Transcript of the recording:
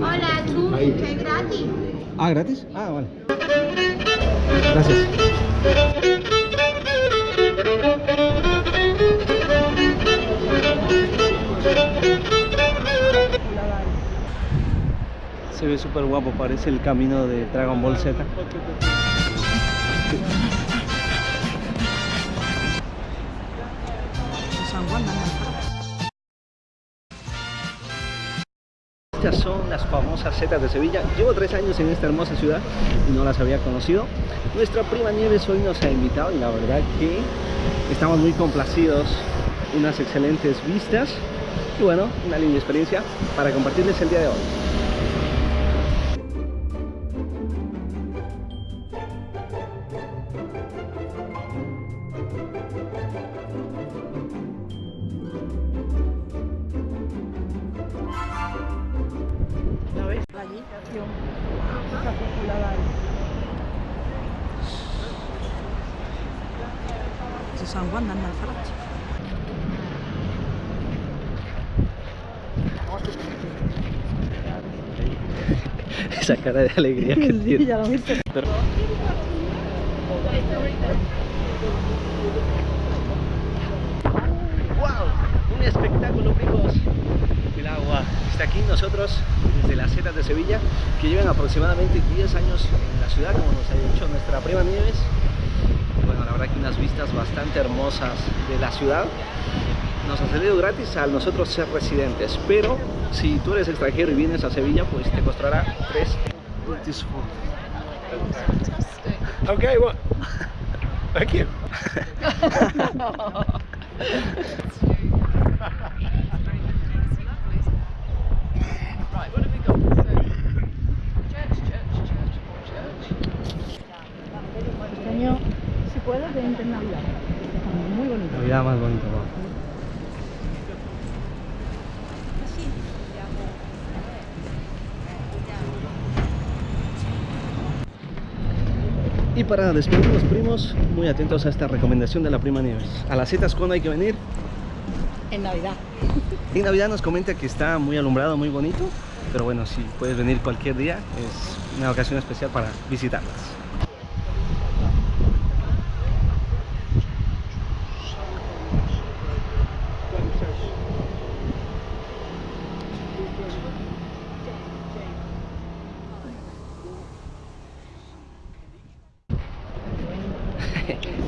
Hola, tú, que es gratis. Ah, ¿gratis? Ah, vale. Gracias. Se ve súper guapo, parece el camino de Dragon Ball Z. Estas son las famosas setas de Sevilla. Llevo tres años en esta hermosa ciudad y no las había conocido. Nuestra prima Nieves hoy nos ha invitado y la verdad que estamos muy complacidos. Unas excelentes vistas y bueno, una linda experiencia para compartirles el día de hoy. ¿Lo ves? Allí. Esa cúpula ahí. Eso es San Juan de Alfarache. Esa cara de alegría que Sí, tiene. ya lo viste. ¡Wow! Un espectáculo, chicos. Aquí nosotros desde las setas de Sevilla, que llevan aproximadamente 10 años en la ciudad, como nos ha dicho nuestra prima Nieves. Bueno, la verdad que unas vistas bastante hermosas de la ciudad. Nos ha salido gratis al nosotros ser residentes, pero si tú eres extranjero y vienes a Sevilla, pues te costará 3 Okay, what? Thank you. año, si puedes, ven en Navidad. Muy bonito. Navidad más bonito. Y para despedirnos primos, muy atentos a esta recomendación de la prima Nieves. A las setas cuando hay que venir. En Navidad. En Navidad nos comenta que está muy alumbrado, muy bonito. Pero bueno, si puedes venir cualquier día, es una ocasión especial para visitarlas. Okay.